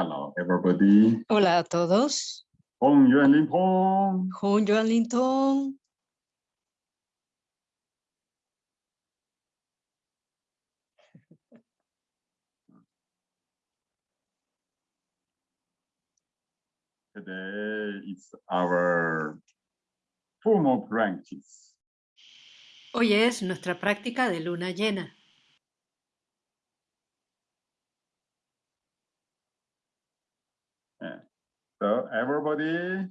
Hello, everybody. Hola a todos. Hong Yuan Lin Pong. Hong Yuan Lin Tong. Today is our formal practice. Hoy es nuestra práctica de luna llena. So everybody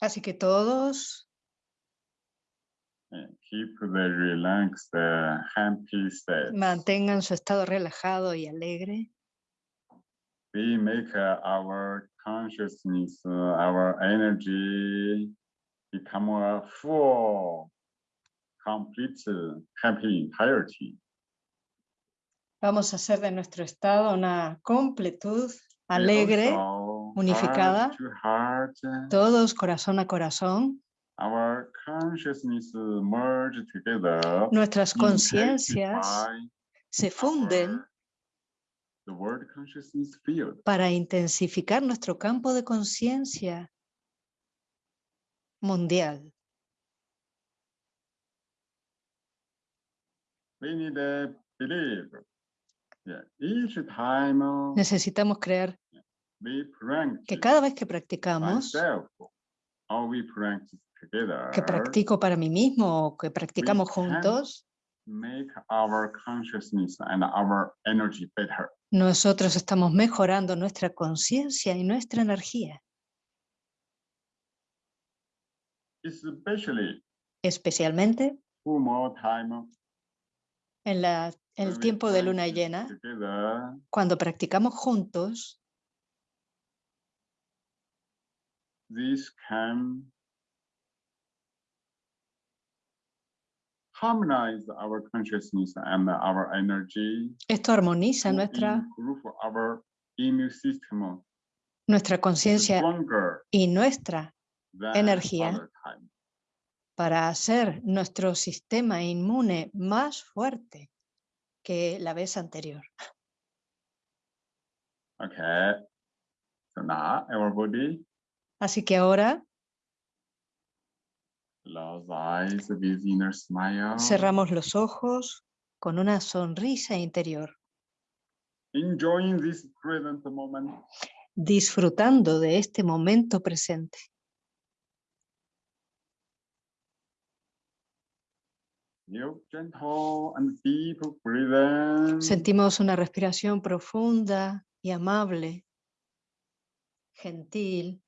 Así que todos keep the relaxed, uh, happy state. mantengan su estado relajado y alegre. We make uh, our consciousness, uh, our energy become a full, complete, uh, happy entirety. Vamos a hacer de nuestro estado una completud We alegre, also unificada. heart heart, todos corazón a corazón. our consciousness merge together. Nuestras conciencias se funden our- The word consciousness field. para intensificar nuestro campo de conciencia mundial. We need to believe. Yeah. Each time Necesitamos creer que cada vez que practicamos, que practico para mí mismo o que practicamos juntos, make our consciousness and our energy better. nosotros estamos mejorando nuestra conciencia y nuestra energía, Especially especialmente en la, el tiempo de luna llena, Together, cuando practicamos juntos, this can harmonize our consciousness and our energy esto armoniza nuestra, our immune system nuestra conciencia y nuestra energía. para hacer nuestro sistema inmune más fuerte que la vez anterior. Okay. So now everybody Así que ahora cerramos los ojos con una sonrisa interior, Enjoying this present moment. disfrutando de este momento presente. Sentimos una respiración profunda y amable, gentil,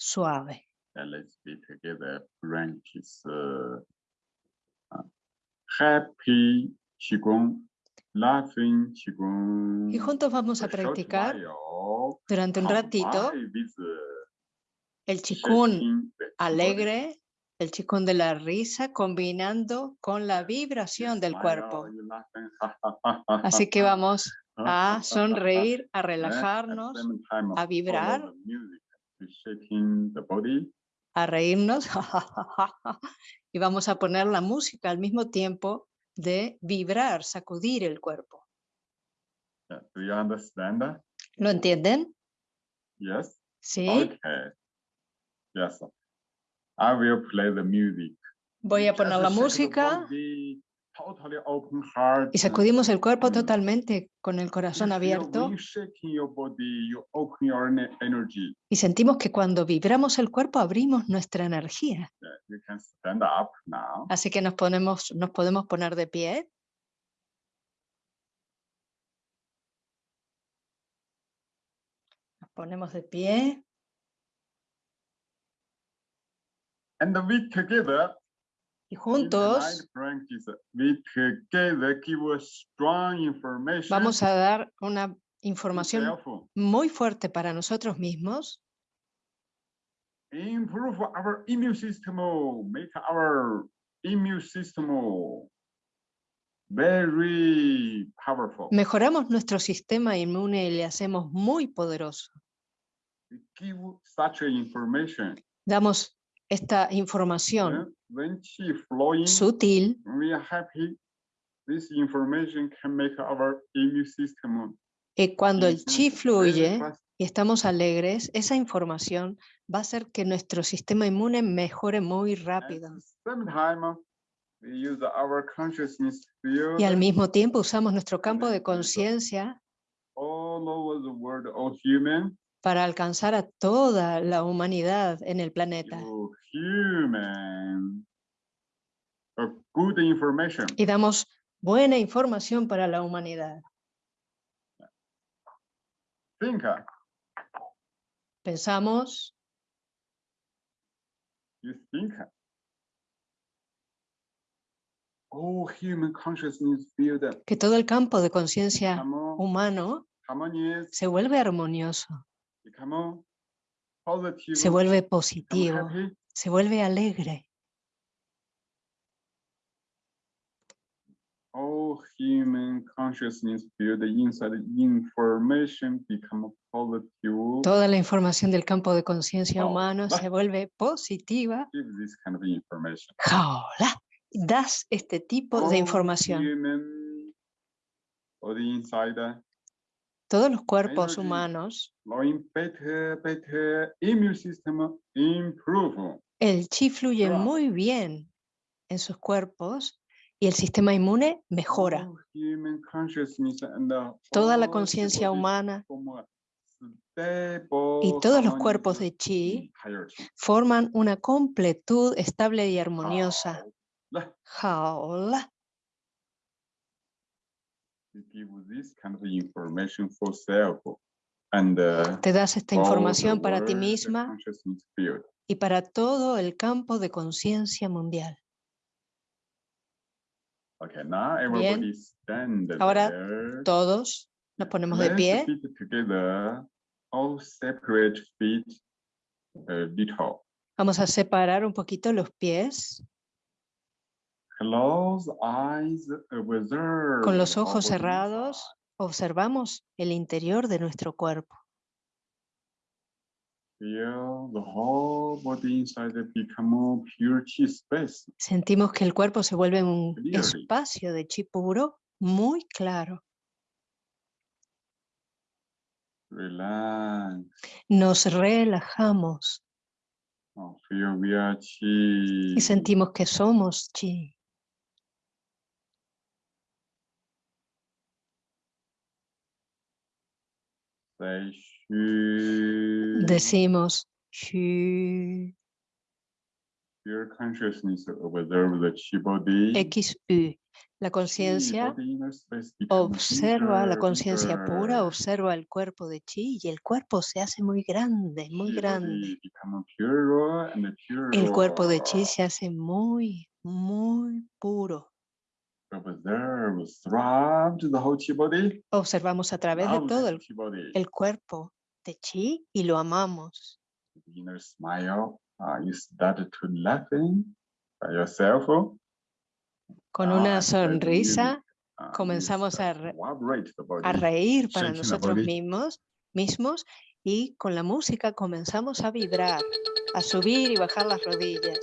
suave. And let's be together. Practice uh, uh, happy qigong, laughing qigong. Y juntos vamos a a short practicar durante un ratito el chikun alegre, el chikun de la risa, combinando con la vibración del cuerpo. laughing. Así que vamos a sonreír, a Eh, relajarnos, a vibrar. Shaking the body. a reírnos y vamos a poner la música al mismo tiempo de vibrar, sacudir el cuerpo. Yeah, Do you understand? that? ¿Lo entienden? Yes. Sí. Okay. Yes. I will play the music. Voy a Just poner la música body. Y sacudimos el cuerpo totalmente con el corazón abierto. y sentimos que cuando vibramos el cuerpo abrimos nuestra energía. Así que nos, ponemos, nos podemos poner de pie. Nos ponemos de pie. And we together y juntos vamos a dar una información muy fuerte para nosotros mismos improve our immune system, make our immune system very powerful. Mejoramos nuestro sistema inmune y le hacemos muy poderoso. Give such information. Damos esta información sutil, we are happy. This information can make our immune system Y cuando el chi fluye y estamos alegres, esa información va a hacer que nuestro sistema inmune mejore muy rápido. Y al mismo tiempo usamos nuestro campo de conciencia para alcanzar a toda la humanidad en el planeta. Y damos buena información para la humanidad. Uh, Pensamos, you think. All human consciousness field que todo el campo de conciencia humano se vuelve armonioso, se vuelve positivo, se vuelve alegre. All human consciousness field inside information become positive. Toda la información del campo de conciencia Oh, humano se vuelve positiva. Give this kind of information. Jaola, Das este tipo de información. Human body inside uh, Todos los cuerpos humanos, el chi fluye muy bien en sus cuerpos y el sistema inmune mejora. The Toda la conciencia humana y todos los cuerpos de chi forman una completud estable y armoniosa. Jaola. you give this kind of information for self and uh, Te das esta información para ti misma y para todo el campo de conciencia mundial. Okay, now everybody stand Ahora. Todos nos ponemos de pie. uh. Vamos a separar un poquito los pies. Observe. Con los our ojos body cerrados, observamos el interior de nuestro cuerpo. Feel the whole body inside become pure chi space. Sentimos que el cuerpo se vuelve un espacio de chi puro muy claro. Nos relajamos y sentimos que somos chi. Decimos Shu, Pure consciousness observe the chi body. XU. La conciencia observa la conciencia pura, observa el cuerpo de chi y el cuerpo se hace muy grande, muy grande. El cuerpo de chi se hace muy, muy puro. Observamos a través de todo the el, chi body. el cuerpo de chi y lo amamos. inner smile. Uh, you start to laughing by yourself. Con Ah, una sonrisa Uh, comenzamos a, re- a reír para nosotros mismos, mismos y con la música comenzamos a vibrar, a subir y bajar las rodillas.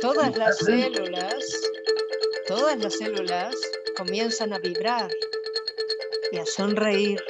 Todas las células, todas las células comienzan a vibrar y a sonreír.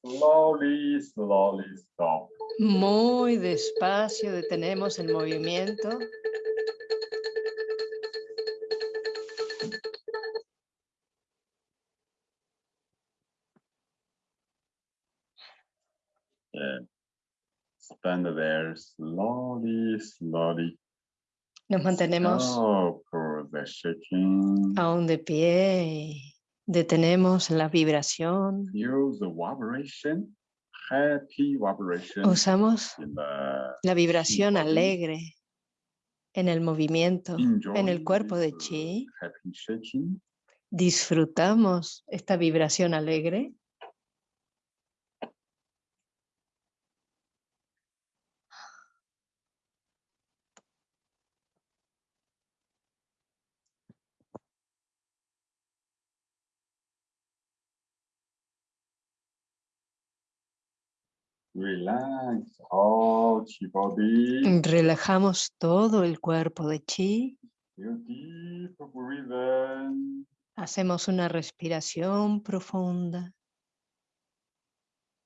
Slowly, slowly stop. Muy despacio detenemos el movimiento. Yeah. Stand there slowly, slowly. Nos mantenemos Stop for the shaking. aún de pie. Detenemos la vibración. Use the vibration, happy vibration Usamos la vibración alegre en el movimiento, en el cuerpo de chi. Disfrutamos esta vibración alegre. Relax all chi body. Relajamos todo el cuerpo de chi. Deep. Hacemos una respiración profunda.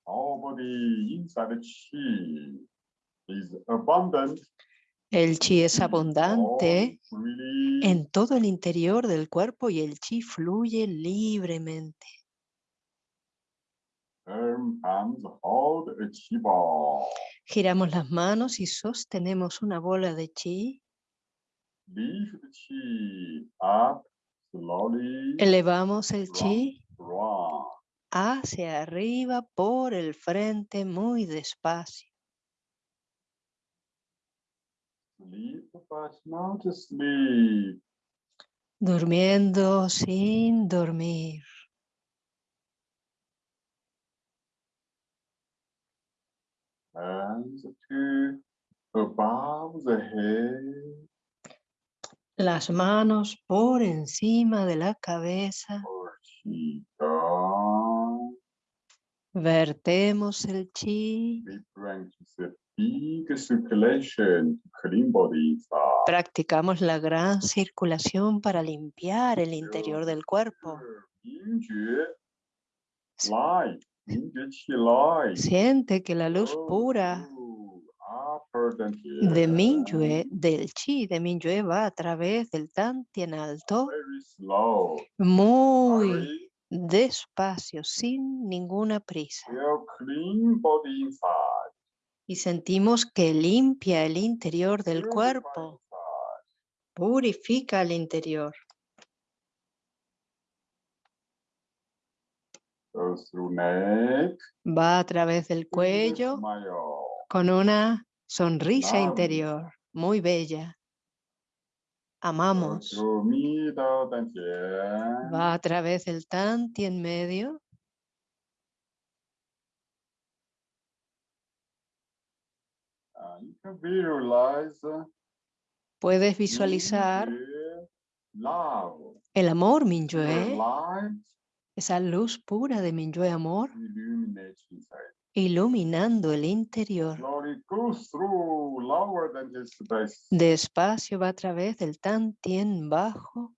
All body inside the chi is abundant. El chi es abundante all freely. en todo el interior del cuerpo y el chi fluye libremente. Giramos las manos y sostenemos una bola de chi. Elevamos el chi hacia arriba por el frente muy despacio. Durmiendo sin dormir. Hands to above the head. Las manos por encima de la cabeza. Vertemos el chi. Practicamos la gran circulación para limpiar el interior del cuerpo. Siente que la luz pura de Minyue, del chi de Minyue va a través del Tantien alto, muy despacio, sin ninguna prisa. Y sentimos que limpia el interior del cuerpo, purifica el interior. Va a través del cuello con una sonrisa interior muy bella. Amamos. Va a través del medio. Can visualize. uh, Puedes visualizar el amor light esa luz pura de Mingyue amor, iluminando el interior. Despacio va a través del bajo.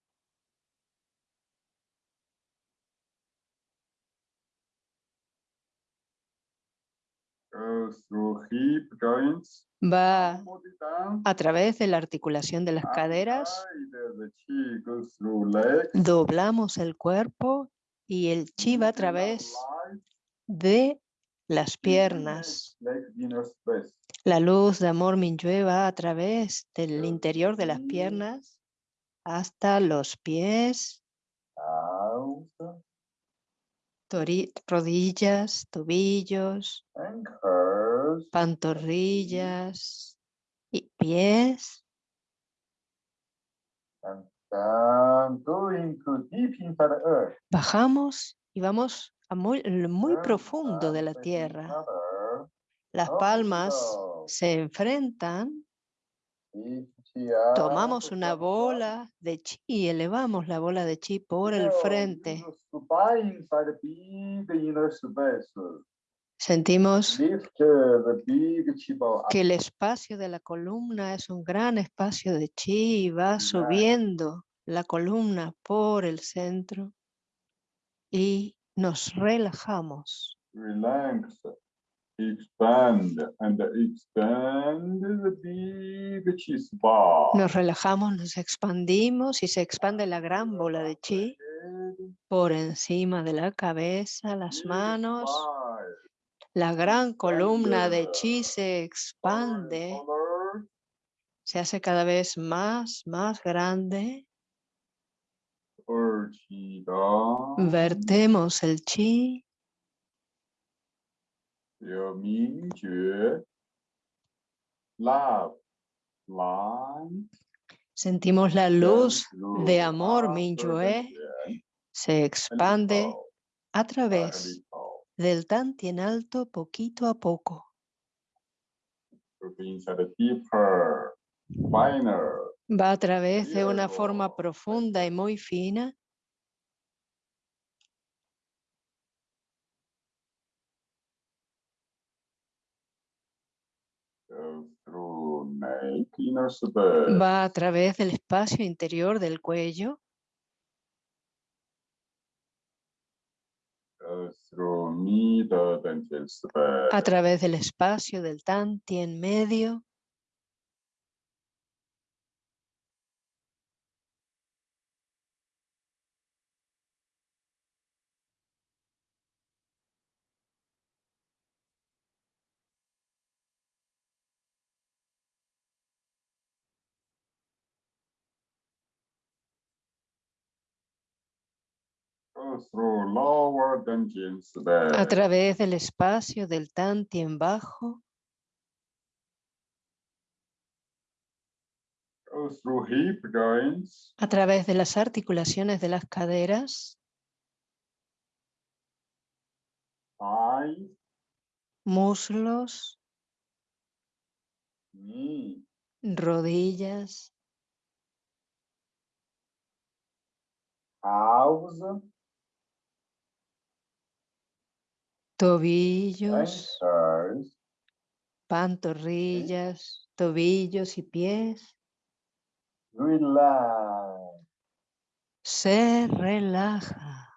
Through hip joints. Va a través de la articulación de las caderas. Doblamos el cuerpo y el chi va a través light de las piernas. La luz de amor Mingyue va a través del interior de las piernas hasta los pies, tori- rodillas, tobillos, Ankles. pantorrillas y pies. Bajamos y vamos a muy, muy profundo de la each tierra. Las Up palmas se enfrentan, up, tomamos una down, down. bola de chi y elevamos la bola de chi por el frente. Sentimos chi que el espacio de la columna es un gran espacio de chi y va subiendo la columna por el centro y nos relajamos. relax, expand, and expand the big ball. Nos relajamos, nos expandimos y se expande la gran bola de chi por encima de la cabeza, las manos. La gran columna de chi se expande, se hace cada vez más, más grande. Vertemos el chi. Sentimos la luz de amor, Mingyue, se expande a través del Tantien alto poquito a poco. Va a través de una forma profunda y muy fina. Va a través del espacio interior del cuello, goes through middle dental space, a través del espacio del Tantien medio, a través del espacio del Tantien bajo, goes through hip joints, a través de las articulaciones de las caderas, muslos, rodillas, tobillos, pantorrillas, tobillos y pies. relax. Se relaja.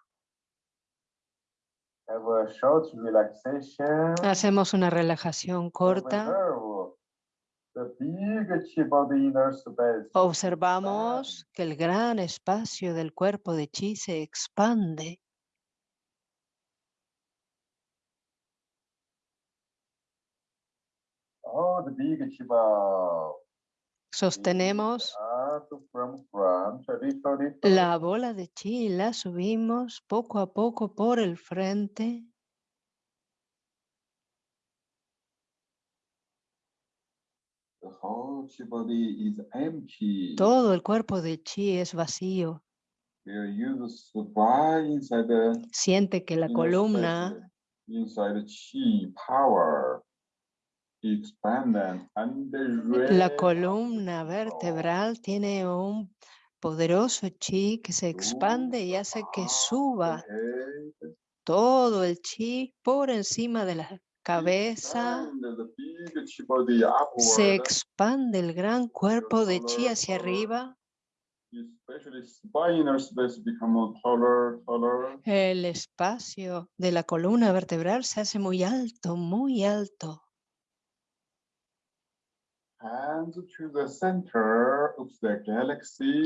Hacemos una relajación corta. Observamos que el gran espacio del cuerpo de chi se expande. Oh, the big chip of Sostenemos little, little, la bola de chi y la subimos poco a poco por el frente. The whole chi body is empty. Todo el cuerpo de chi es vacío. Siente que la columna, la columna vertebral tiene un poderoso chi que se expande y hace que suba todo el chi por encima de la cabeza. Se expande el gran cuerpo de chi hacia arriba. El espacio de la columna vertebral se hace muy alto, muy alto. Hands to the center of the galaxy.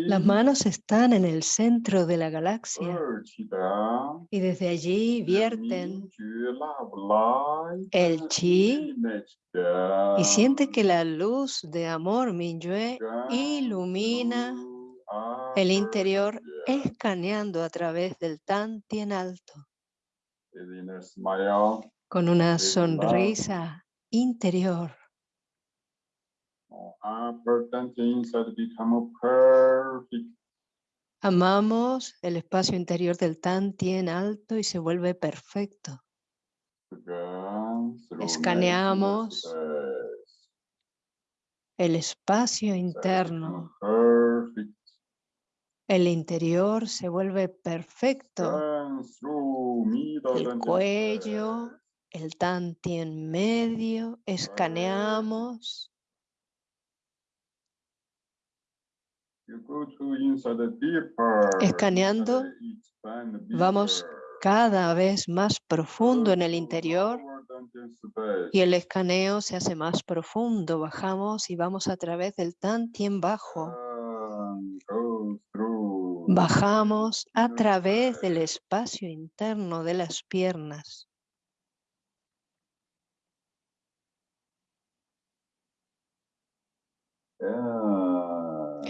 Las manos están en el centro de la galaxia. Y desde allí vierten el chi y siente que la luz de amor Minyue ilumina el interior escaneando a través del alto. The inner smile. con una sonrisa interior. Upper dental inside become perfect. Amamos el espacio interior del Tantien alto y se vuelve perfecto. Escaneamos El espacio interno, el interior se vuelve perfecto. El cuello, space. el Tantien medio, escaneamos. You go to inside the deeper. Escaneando, vamos cada vez más profundo en el interior y el escaneo se hace más profundo. Bajamos y vamos a través del Tantien bajo. Bajamos a través del espacio interno de las piernas.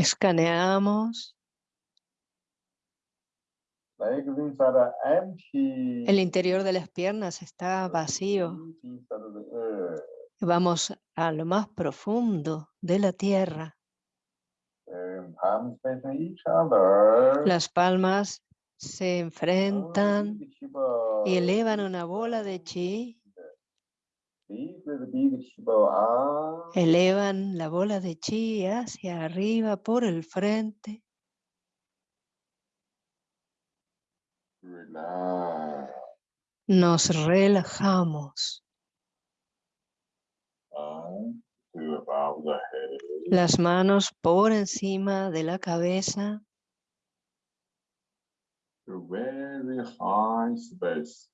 Escaneamos. El interior de las piernas está vacío. earth. Vamos a lo más profundo de la tierra. Each other. Las palmas se enfrentan y elevan una bola de chi. Deep with big Shiva arm. Elevan la bola de chi hacia arriba por el frente. Nos relajamos. Head. Las manos por encima de la cabeza. Very high space.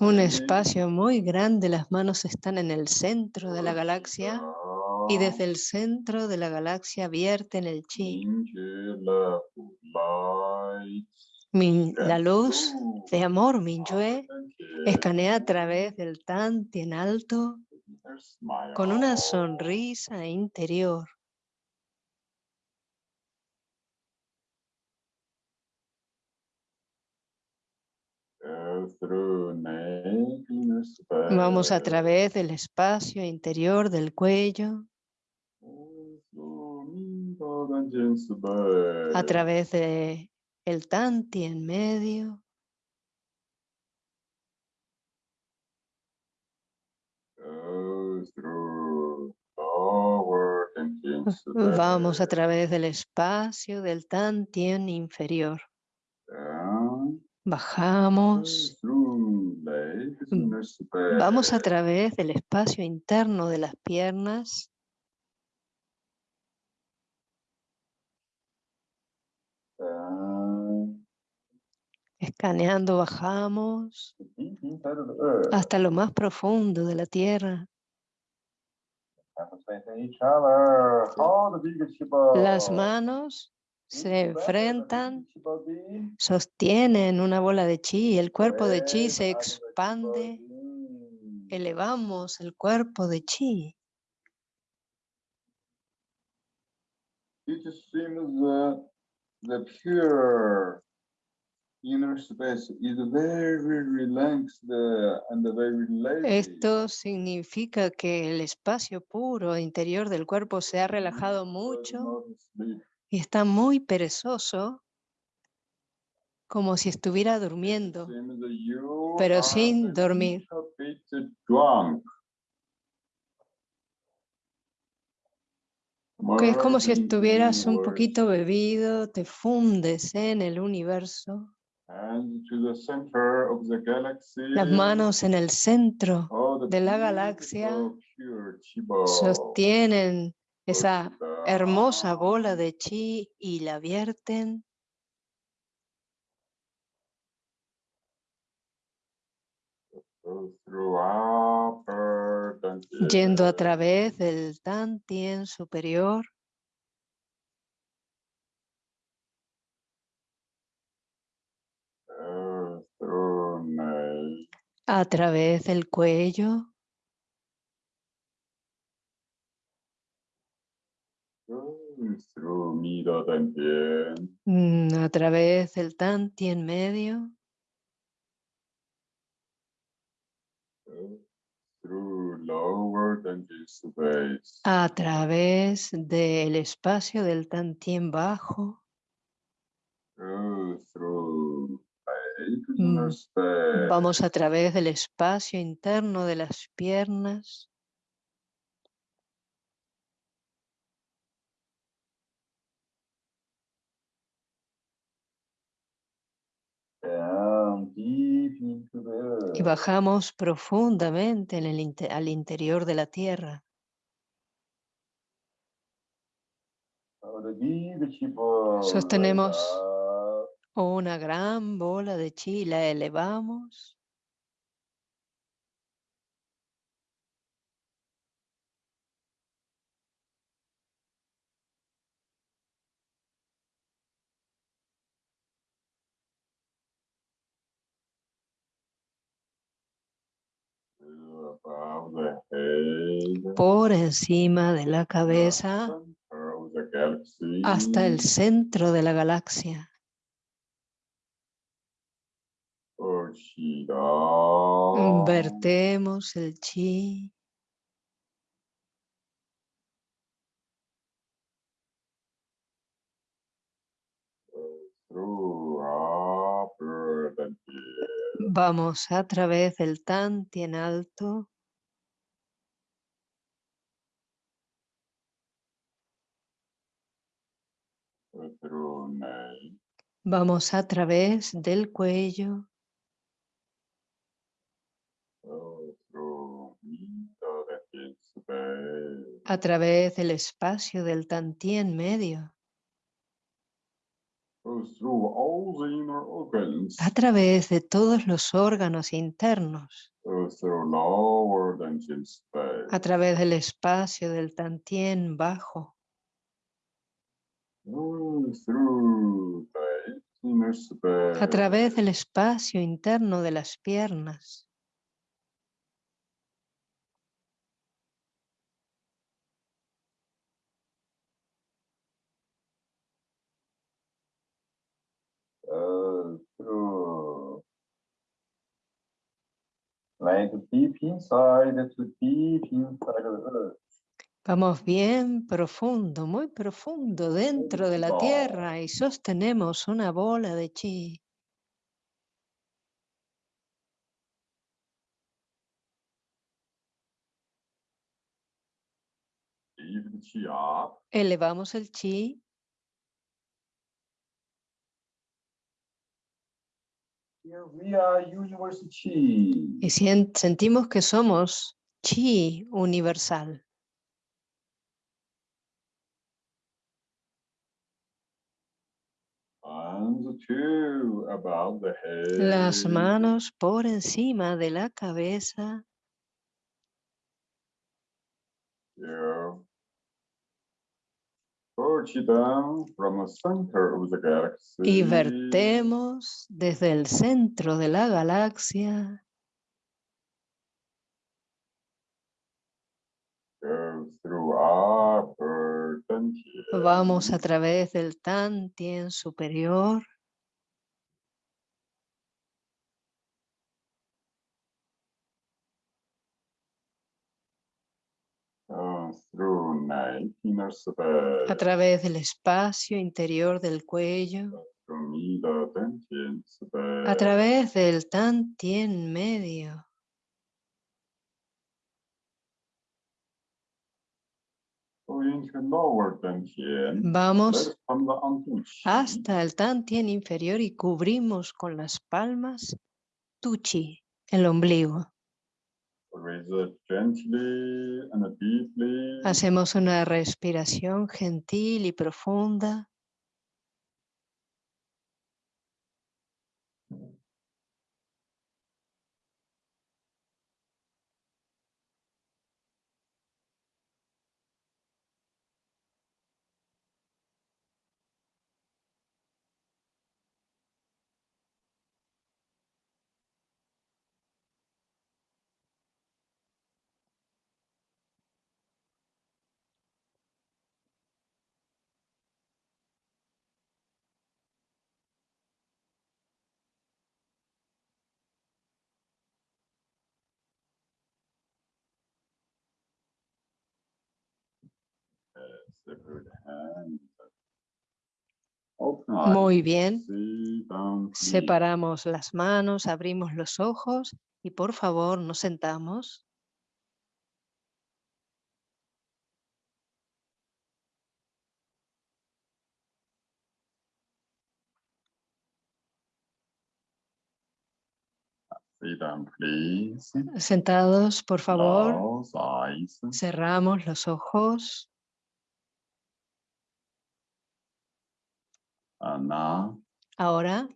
Un espacio muy grande. Las manos están en el centro de la galaxia. Y desde el centro de la galaxia vierten el chi. Min- la luz de amor, Minyue, es escanea a través del Tantien alto con una sonrisa interior. Vamos a través del espacio interior del cuello, a través de el Tantien medio, vamos a través del espacio del Tantien inferior. Bajamos, vamos a través del espacio interno de las piernas, escaneando bajamos. Hasta lo más profundo de la tierra. Las manos se enfrentan, sostienen una bola de chi el cuerpo de chi se expande. Elevamos el cuerpo de chi. It seems that the pure inner space is very relaxed and very lazy. Esto significa que el espacio puro interior del cuerpo se ha relajado mucho. Y está muy perezoso, como si estuviera durmiendo. Pero sin dormir. Que es como si estuvieras un poquito bebido, te fundes en el universo. and to the center of the galaxy. Las manos en el centro Oh, de la galaxia sostienen esa hermosa bola de chi y la vierten. Yendo a través del Tantien superior, a través del cuello, Goes through middle dungeon. mm, a través del medio, lower dungeon space. a través del espacio del bajo, Goes through eight Mm, vamos a través del espacio interno de las piernas, Down deep into the y earth. bajamos profundamente en el inte- al interior de la tierra. Sostenemos una gran bola de chi, la elevamos. Por encima de la cabeza hasta el centro de la galaxia. Vertemos el chi. Through Vamos a través del Tantien alto. Through neck, Vamos a través del cuello, a través del espacio del Tantien medio, through all the inner organs, a través de todos los órganos internos, a través del espacio del Tantien bajo, a través del espacio interno de las piernas, uh, through like deep inside to deep inside the earth. Vamos bien profundo, muy profundo dentro de la tierra y sostenemos una bola de chi. Elevamos el chi here we are universe chi. Y sentimos que somos chi universal. Las manos por encima de la cabeza Yeah. Push it down from the center of the galaxy. Y vertemos desde el centro de la galaxia. Vamos a través del Tantien superior Go through neck, inner space. A través del espacio interior del cuello, a través del medio, into lower dantian. vamos hasta el Tantien inferior y cubrimos con las palmas tu chi, el ombligo. Breathe it gently and deeply. Hacemos una respiración gentil y profunda. Muy bien. Separamos las manos, abrimos los ojos y por favor nos sentamos. Sentados, por favor. Cerramos los ojos. And now Ahora,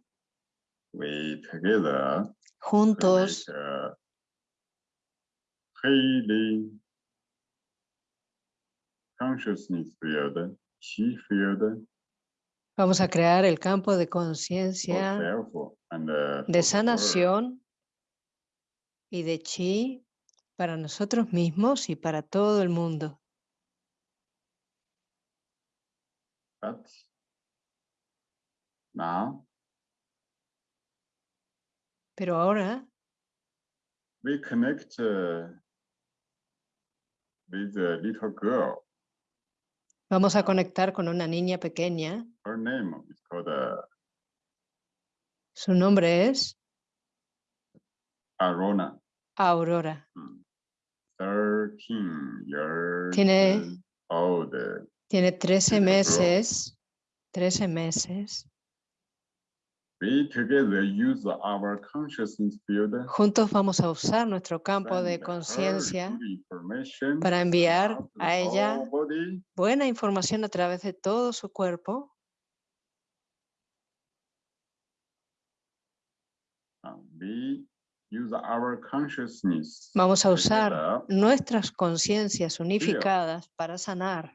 we together to juntos, a consciousness field, chi field vamos a crear el campo de conciencia uh, de sanación y de chi para nosotros mismos y para todo el mundo. Now Pero ahora we connect uh, with a little girl. vamos a conectar con una niña pequeña. Her name is called uh, Su nombre es Arona. Aurora. 13 years Tiene- old. Tiene 13 Little girl. meses. 13 meses. We together use our consciousness field Juntos vamos a usar nuestro campo de conciencia para enviar a ella buena información a través de todo su cuerpo. Vamos a usar nuestras conciencias unificadas para sanar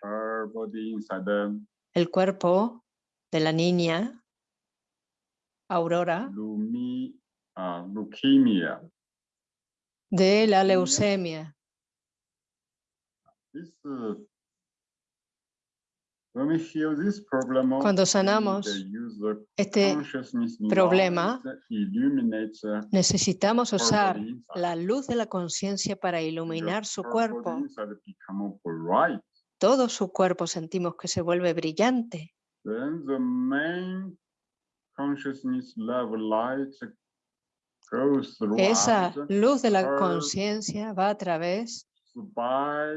el cuerpo de la niña Aurora lumi, uh, leukemia. de la Leucemia. leucemia. This, uh, when we heal this problem, Cuando sanamos Este problema, uh, necesitamos usar la luz de la conciencia para iluminar su cuerpo. Todo su cuerpo sentimos que se vuelve brillante. Then the main Esa luz de la conciencia va a través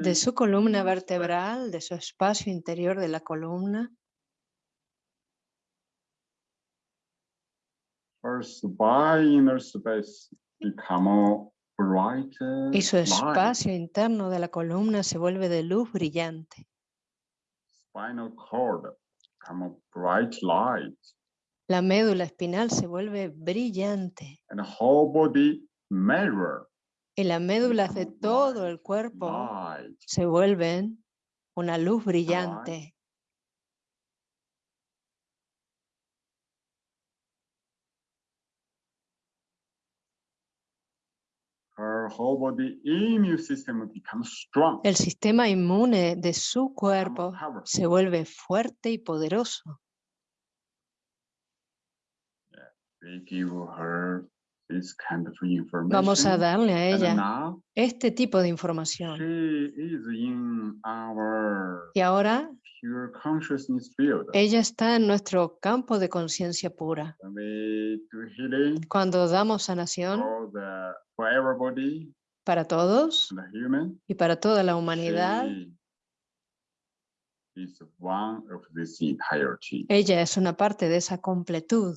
de su columna vertebral, de su espacio interior de la columna, y su espacio interno de la columna se vuelve de luz brillante. La médula espinal se vuelve brillante and the whole body mirror y las médulas de todo el cuerpo light. se vuelven una luz brillante. Her whole body immune system becomes strong. El sistema inmune de su cuerpo se vuelve fuerte y poderoso. We give her this kind of information. Vamos a darle a ella este tipo de información. Y ahora pure consciousness field. ella está en nuestro campo de conciencia pura. Cuando damos sanación para todos y para toda la humanidad, ella es una parte de esa completud.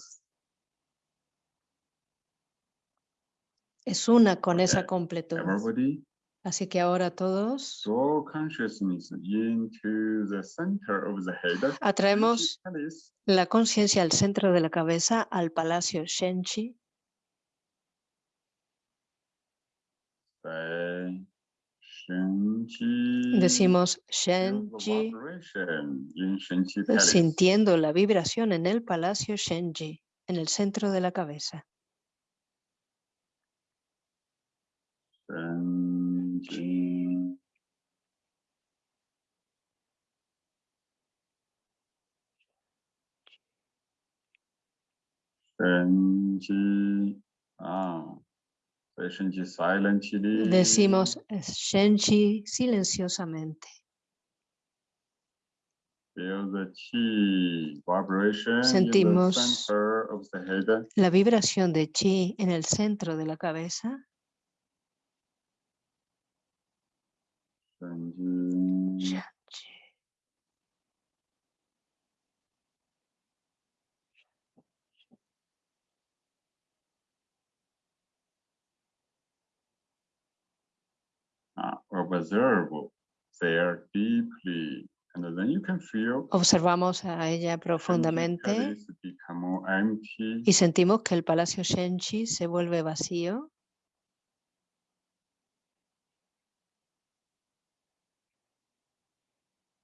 Es una con esa completud. Everybody Así que ahora todos draw consciousness into the center of the head. atraemos la conciencia al centro de la cabeza, al palacio Shenchi. Say. Decimos Shenji, Palace. sintiendo la vibración en el palacio Shenji, en el centro de la cabeza. Shenji. Ah. Shenji silently. Decimos Shenji silenciosamente. Feel the chi vibration in the Sentimos center of the head. La vibración de Chi en el centro de la cabeza. Shenji. Shenji. uh, observe their deeply And then you can feel Observamos a ella profundamente y sentimos que el palacio Shenchi se vuelve vacío.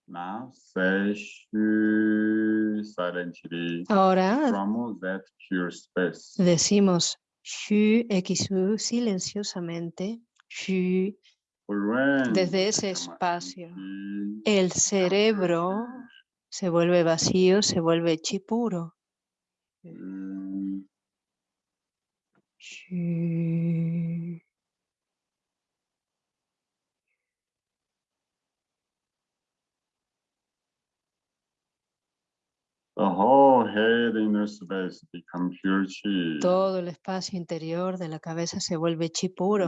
Now say shu silently Ahora decimos Shu XU silenciosamente. Shu. Desde ese espacio, El cerebro se vuelve vacío, se vuelve chi puro. Shu. The whole head inner space become pure chi. Todo el espacio interior de la cabeza se vuelve chi puro.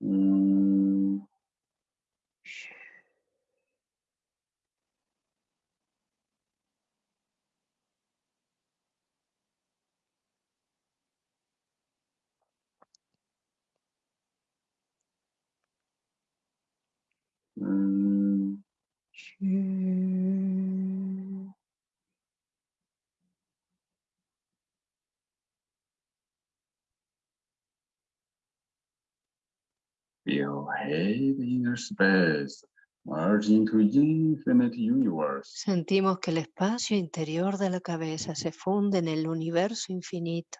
Mm. Sentimos que el espacio interior de la cabeza se funde en el universo infinito.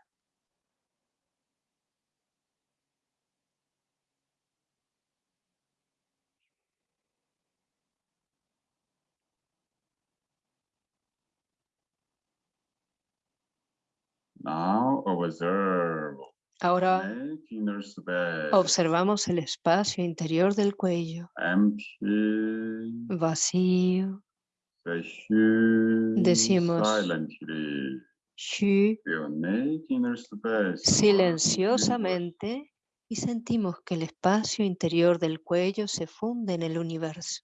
Now observe Ahora observamos el espacio interior del cuello, empty. vacío. Decimos, silenciosamente y sentimos que el espacio interior del cuello se funde en el universo.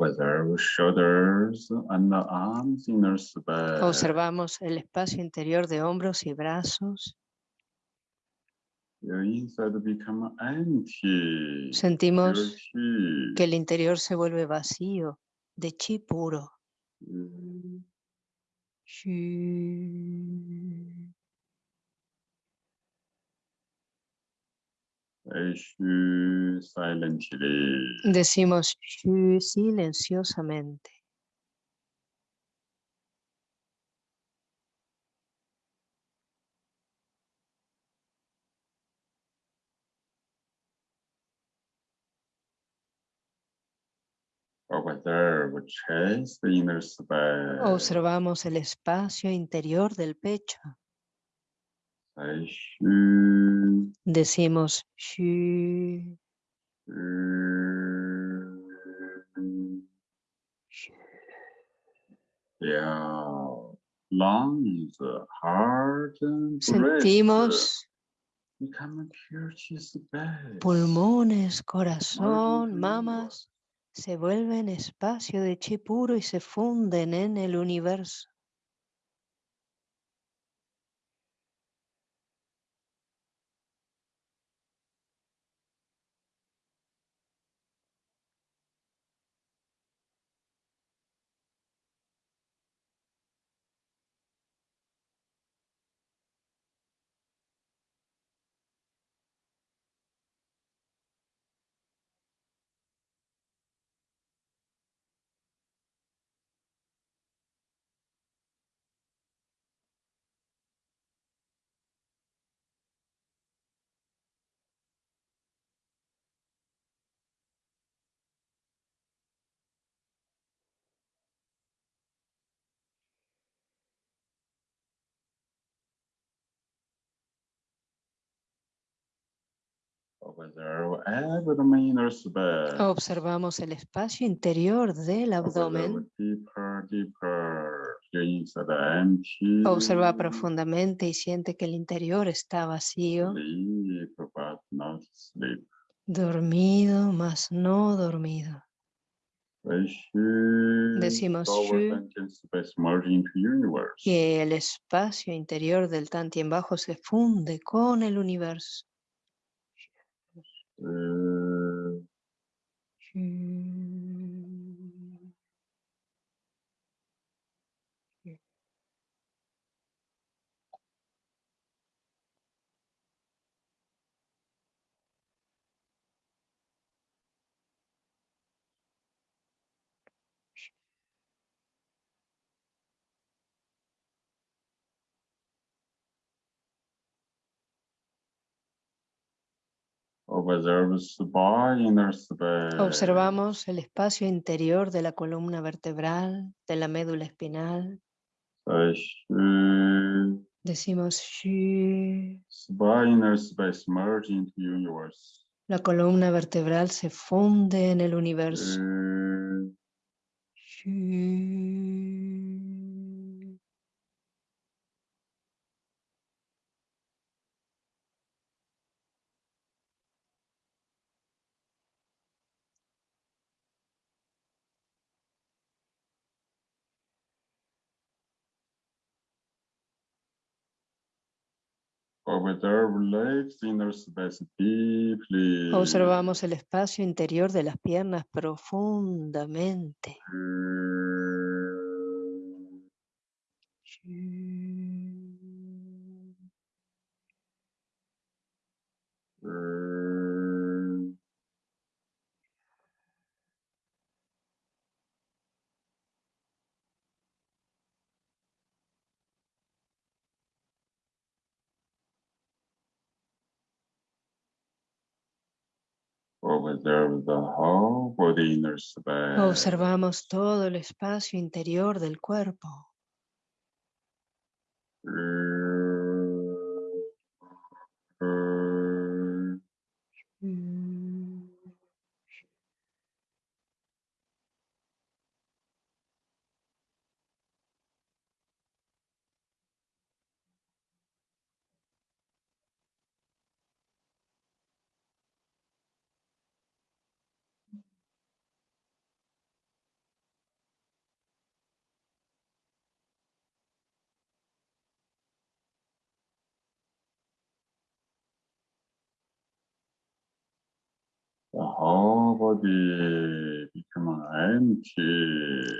Observe shoulders and the arms inner space. Observamos el espacio interior de hombros y brazos. Your inside become empty. Sentimos chi. que el interior se vuelve vacío, de chi puro. Mm. say shu silently. Decimos shu silenciosamente. Observamos el espacio interior del pecho. Decimos shu. Breast Sentimos pulmones, corazón, mamas, se vuelven espacio de chi puro y se funden en el universo. Observamos el espacio interior del abdomen. Observa profundamente y siente que el interior está vacío, dormido, más no dormido. Shu, Decimos. Que el espacio interior del Tantien bajo se funde con el universo. Uh, Observamos el espacio interior de la columna vertebral, de la médula espinal. Decimos universe. La columna vertebral se funde en el universo Shu. Observe legs inner space deeply. Observamos el espacio interior de las piernas profundamente. Uh, uh, Observe the whole body inner space. Observamos todo el espacio interior del cuerpo.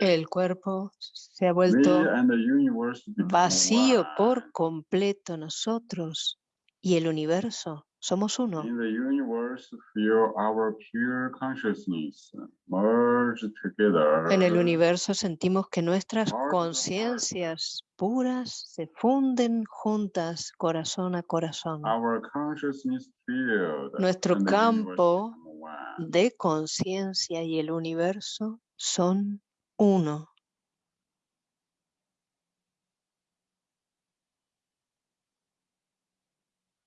El cuerpo se ha vuelto vacío por completo nosotros y el universo. Somos uno. In the universe, feel our pure consciousness merge together. En el universo sentimos que nuestras conciencias puras se funden juntas, corazón a corazón. Nuestro campo. De conciencia y el universo son uno.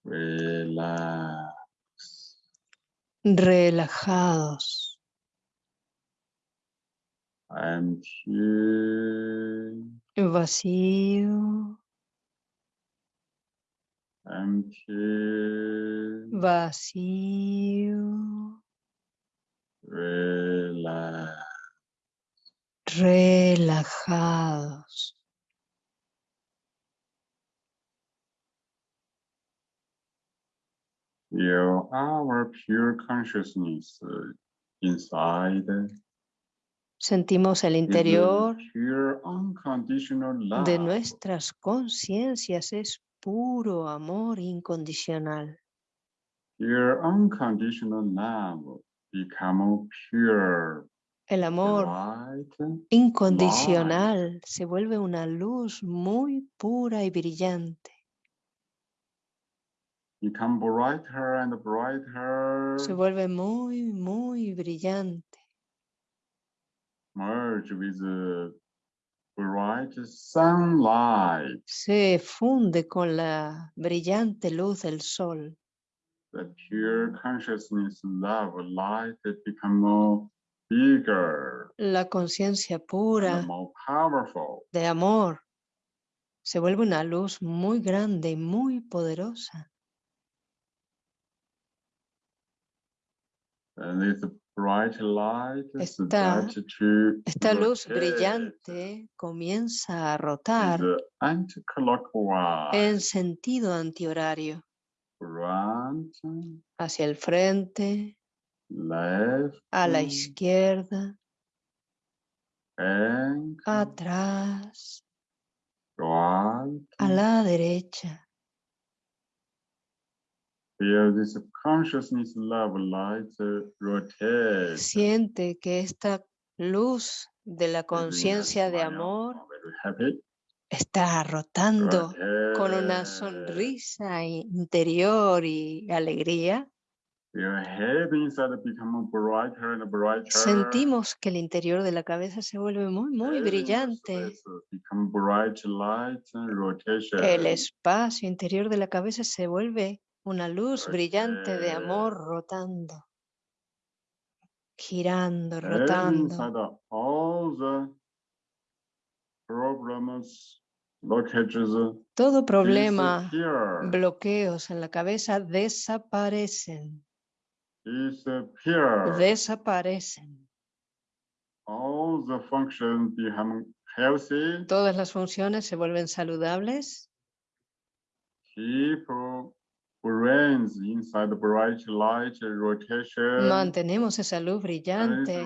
Relax. Relajados, vacío, vacío, Relax. relajados. Feel our pure consciousness uh, inside. Sentimos el interior de nuestras conciencias es puro amor incondicional. Pure unconditional love become pure El amor light. incondicional se vuelve una luz muy pura y brillante. Become brighter and brighter. Se vuelve muy, muy brillante. Merge with the bright sunlight. Se funde con la brillante luz del sol. The pure consciousness, love, light, it become more bigger, La conciencia pura more powerful. de amor se vuelve una luz muy grande y muy poderosa. And bright light Esta- to Esta luz brillante comienza a rotar en sentido antihorario, front, hacia el frente, left, a la izquierda, and atrás, right. a la derecha. Feel this consciousness love light rotate. Siente que esta luz de la conciencia de amor. Está rotando con una sonrisa interior y alegría. Sentimos que el interior de la cabeza se vuelve muy, muy brillante. El espacio interior de la cabeza se vuelve una luz brillante de amor rotando, girando, rotando. Todo problema, bloqueos en la cabeza desaparecen, desaparecen. all the functions become healthy. Todas las funciones se vuelven saludables. Mantenemos esa luz brillante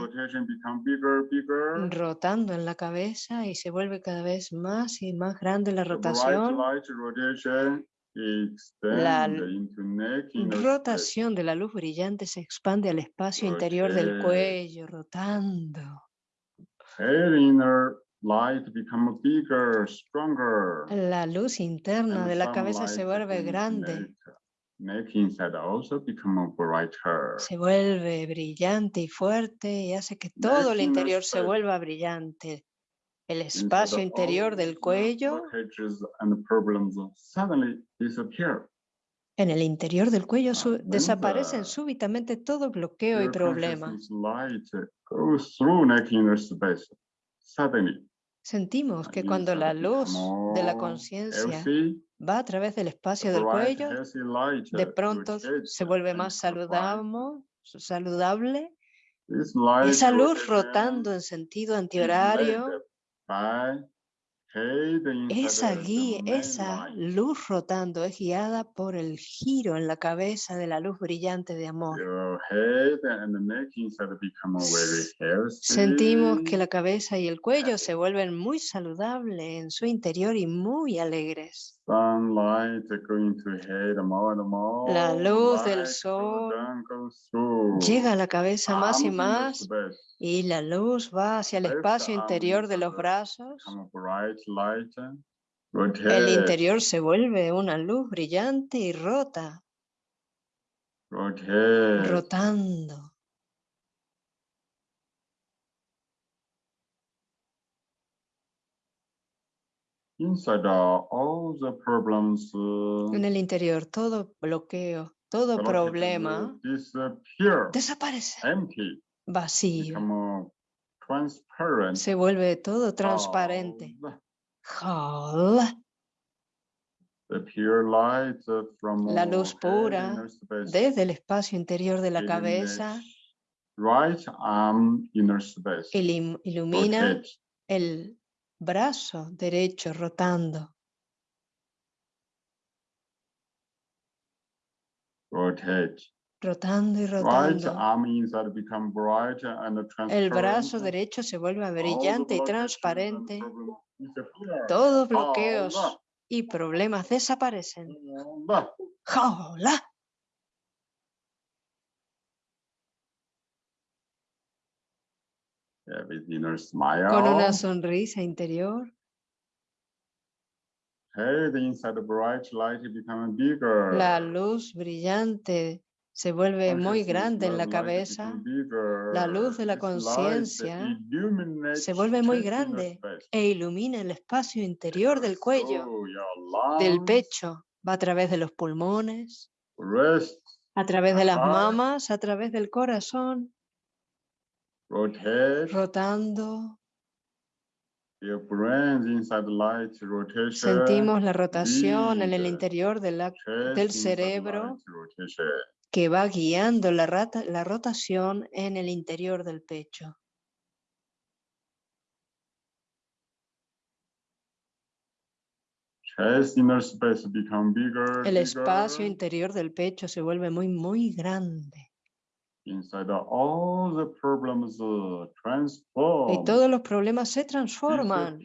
bigger, bigger. rotando en la cabeza y se vuelve cada vez más y más grande la rotación. La rotación de la luz brillante se expande al espacio interior del cuello, rotando. Light become bigger, stronger. La luz interna And de la cabeza se vuelve grande, Neck inside also become brighter. se vuelve brillante y fuerte y hace que todo el interior se vuelva brillante. El espacio interior del cuello, en el interior del cuello desaparecen súbitamente todo bloqueo y problema. Sentimos que and cuando la luz de la conciencia va a través del espacio del cuello, de pronto se vuelve más saludable, Esa luz rotando en sentido antihorario, led by head inside esa, main esa luz rotando es guiada por el giro en la cabeza de la luz brillante de amor. Sentimos que la cabeza y el cuello se vuelven muy saludables en su interior y muy alegres. La luz del sol. Llega a la cabeza más y más y la luz va hacia el espacio interior de los brazos. El interior se vuelve una luz brillante y rota, rotando. Inside uh, all the problems, uh, En el interior todo bloqueo, todo uh, problema desaparece, empty, vacío. Se vuelve todo transparente. All Hola. The pure light from La luz pura Desde el espacio interior de la cabeza Right arm inner space. ilim- ilumina Rotate, el brazo derecho rotando. rotate. Rotando y rotando. El brazo derecho se vuelve brillante y transparente. Todos bloqueos y problemas desaparecen. ¡Hola! Con una sonrisa interior, la luz brillante se vuelve muy grande en la cabeza. La luz de la conciencia se vuelve muy grande e ilumina el espacio interior del cuello, del pecho, va a través de los pulmones, A través de las mamas, a través del corazón, rotando. Sentimos la rotación en el interior de la- chest del cerebro. Que va guiando la, rata- la rotación en el interior del pecho. El espacio interior del pecho se vuelve muy, muy grande. Uh. Y todos los problemas se transforman,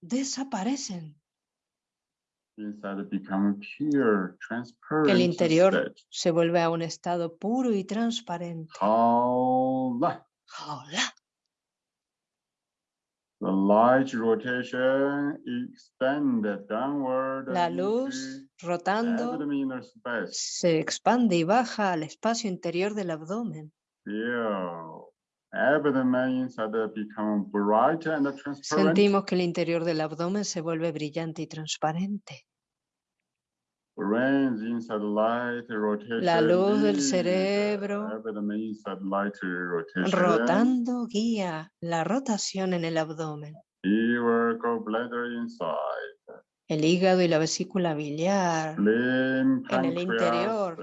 desaparecen. Inside become pure, transparent. El interior se vuelve a un estado puro y transparente. Hola. Hola. The light rotation extended downward. La luz rotando se expande y baja al espacio interior del abdomen. Feel Sentimos que el interior del abdomen se vuelve brillante y transparente. La luz del cerebro rotando guía la rotación en el abdomen. El hígado y la vesícula biliar, En el interior,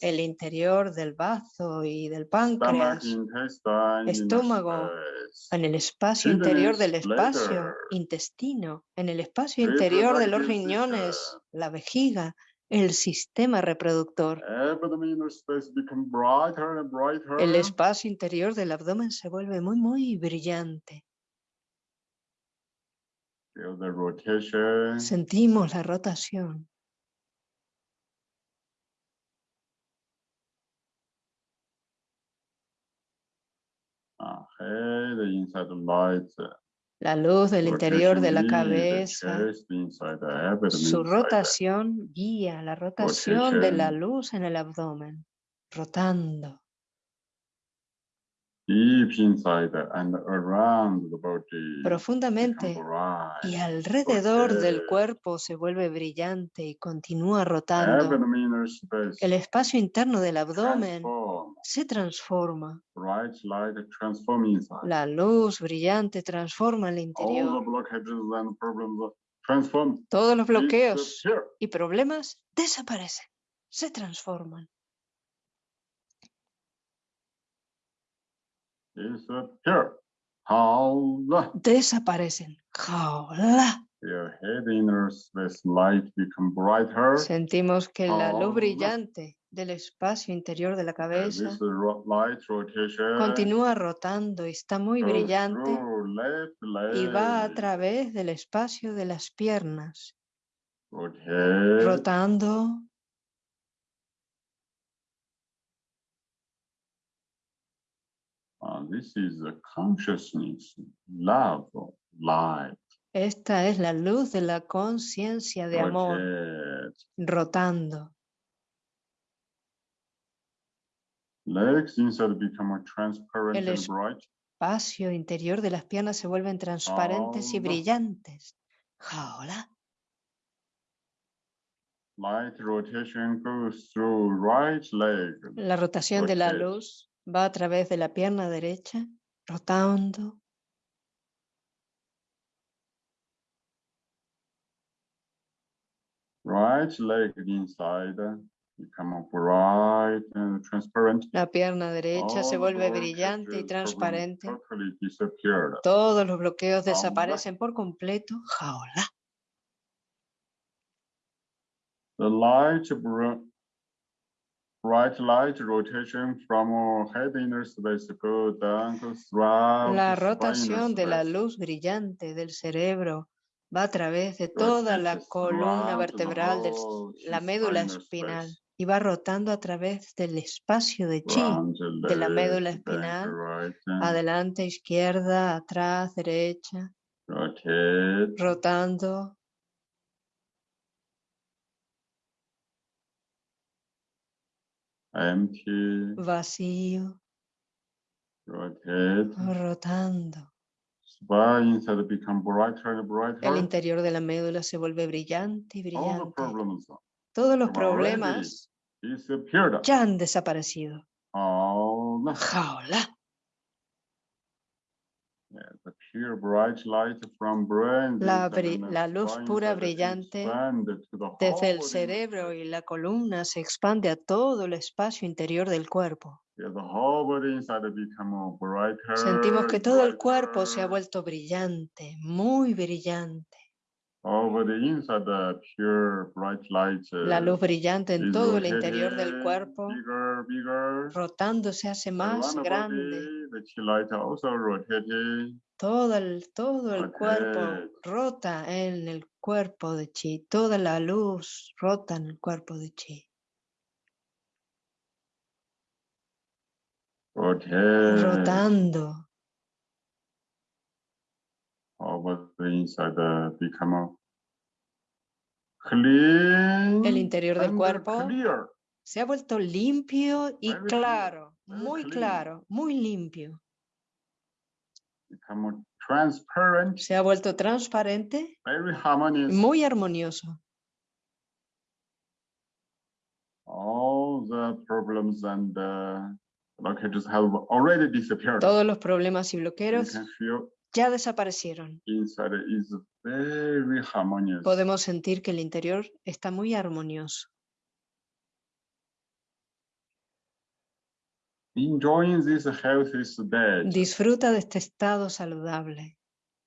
el interior del bazo y del páncreas, estómago, en el espacio interior del espacio, intestino, en el espacio interior de los riñones, la vejiga, el sistema reproductor. El espacio interior del abdomen se vuelve muy, muy brillante. Feel the rotation. Sentimos la rotación. La luz del interior de la cabeza, su rotación guía la rotación de la luz en el abdomen, rotando. Deep inside and around the body. profundamente y alrededor del cuerpo se vuelve brillante y continúa rotando. El espacio interno del abdomen se transforma. La luz brillante transforma el interior. Todos los bloqueos y problemas desaparecen, se transforman. Disappear. Desaparecen. Jaola. Your head inner space light become brighter. Sentimos que la luz brillante del espacio interior de la cabeza continúa rotando y está muy brillante y va a través del espacio de las piernas, rotando, Uh, this is the consciousness, love, light. Esta es la luz de la conciencia de amor, rotando. Legs inside become transparent El. Espacio interior de las piernas se vuelven transparentes y Jaola. brillantes. Jaola. Light rotation goes through right leg. La rotación de la luz va a través de la pierna derecha, rotando. Right leg inside become bright and transparent. La pierna derecha se vuelve brillante y transparente. Totally. Todos los bloqueos desaparecen por completo. Jaola. The light bright light rotation from head inner space go down throughout La rotación de la luz brillante del cerebro va a través de toda la columna vertebral, de la médula spinal espinal y va rotando a través del espacio de chi, de la médula espinal, right, adelante, izquierda, atrás, derecha, rotando. Empty. vacío, Rotate. rotando. Become brighter and brighter. El interior de la médula se vuelve brillante y All the brillante. problems Todos los problemas ya han desaparecido. 好了 Jaola. Yeah, the pure bright light from brain La la luz pura brillante Desde el cerebro y la columna se expande a todo el espacio interior del cuerpo. Sentimos que todo el cuerpo se ha vuelto brillante, muy brillante. Over the inside, the pure bright light. La uh, luz brillante en todo el interior del cuerpo, Bigger, bigger. rotando se hace más the grande. body, The light also. Todo el, todo el cuerpo rota en el cuerpo de chi. Toda la luz rota en el cuerpo de chi. Rotando. Over the inside become clean El interior del cuerpo clear. se ha vuelto limpio y Very claro, very muy clean. claro, muy limpio. become transparent, Se ha vuelto transparente, very harmonious. muy armonioso. All the problems and blockages have already disappeared. Todos los problemas y bloqueos ya desaparecieron. inside is very harmonious. Podemos sentir que el interior está muy armonioso. Enjoying this healthy state Disfruta de este estado saludable.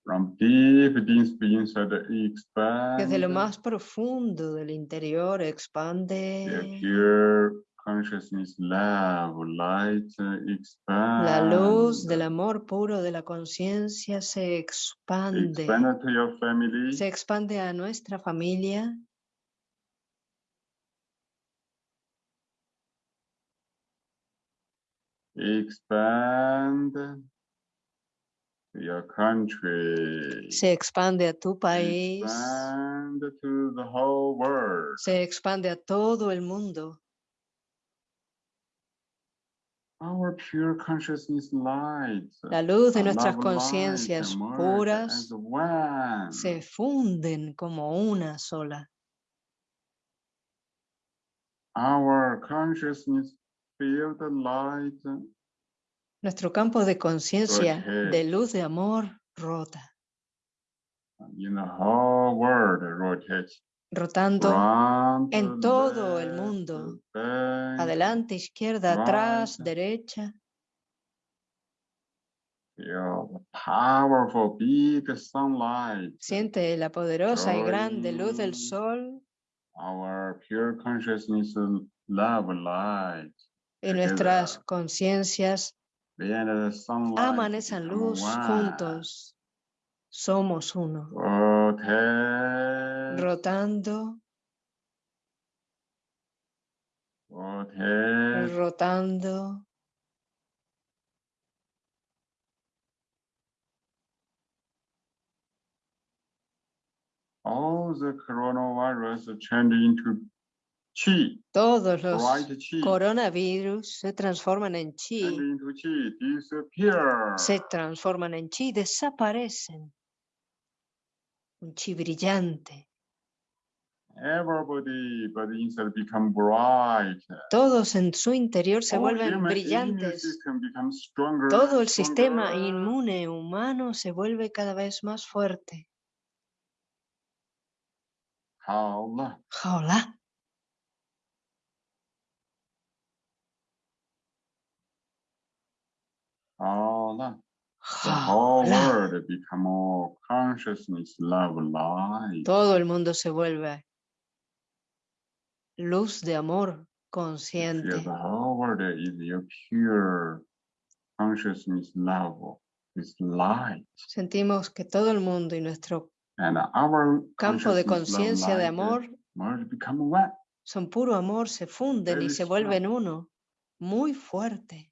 from deep inside expand. Desde lo más profundo del interior the expande pure consciousness, love, light expand. la luz del amor puro de la conciencia se expande. Expand to your family. Se expande a nuestra familia, Expand your country. se expande a tu país, Expand to the whole world. se expande a todo el mundo. Our pure consciousness light. La luz de nuestras conciencias puras se funden como una sola. Our consciousness field light Nuestro campo de conciencia de luz de amor rota, in the whole world rotates. Rotando en todo el mundo. adelante, izquierda, atrás, derecha. Siente la poderosa y grande luz del sol Our pure consciousness love light. y nuestras conciencias aman esa luz juntos. Somos uno, Rotate, rotando, rotando. All the coronavirus change into chi, Todos los chi. coronavirus se transforman en chi, into chi, se transforman en chi, desaparecen. Un chi brillante. Everybody, but inside become bright. Todos en su interior se All vuelven brillantes. stronger, Todo el sistema stronger. inmune humano se vuelve cada vez más fuerte. 好了，Jaola. 好了。The whole Jaola. world become more consciousness, love, light. Todo el mundo se vuelve luz de amor consciente. the whole world is your pure consciousness, love, is light. Sentimos que todo el mundo y nuestro And our campo de conciencia de amor son puro amor, se funden y se strong. vuelven uno. Muy fuerte.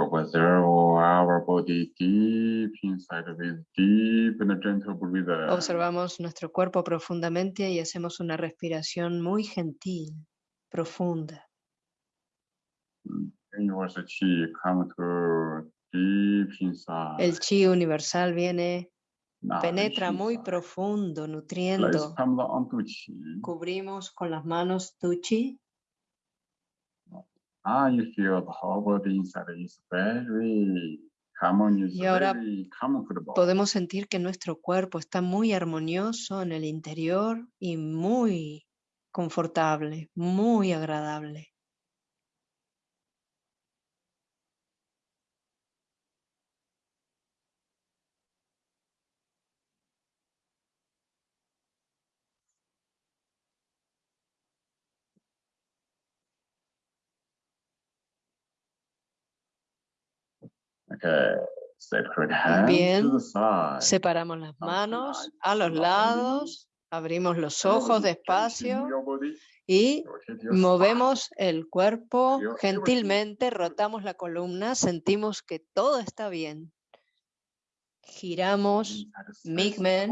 Observamos nuestro cuerpo profundamente y hacemos una respiración muy gentil, profunda. El chi universal viene, penetra muy profundo, nutriendo. Cubrimos con las manos tu chi Ah, you feel the whole body inside is very harmonious, Y ahora very comfortable. podemos sentir que nuestro cuerpo está muy armonioso en el interior y muy confortable, muy agradable. Bien. Separamos las manos a los lados, abrimos los ojos despacio y movemos el cuerpo gentilmente, rotamos la columna, sentimos que todo está bien. Giramos Migmen.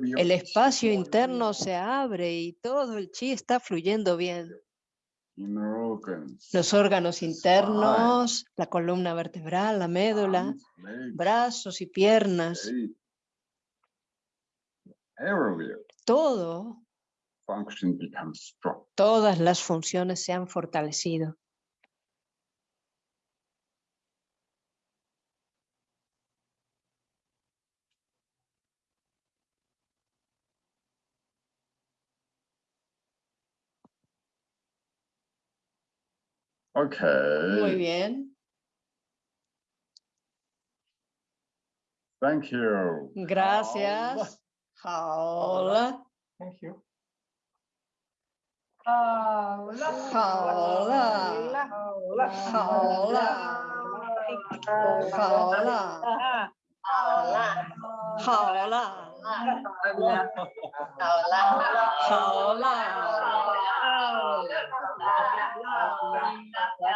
view El espacio interno se abre y todo el chi está fluyendo bien. Los órganos internos, la columna vertebral, la médula, brazos y piernas, todo, todas las funciones se han fortalecido. Okay. Muy bien, Thank you. gracias. Hola. Thank you. Hola. Hola. Hola. Hola. Hola la.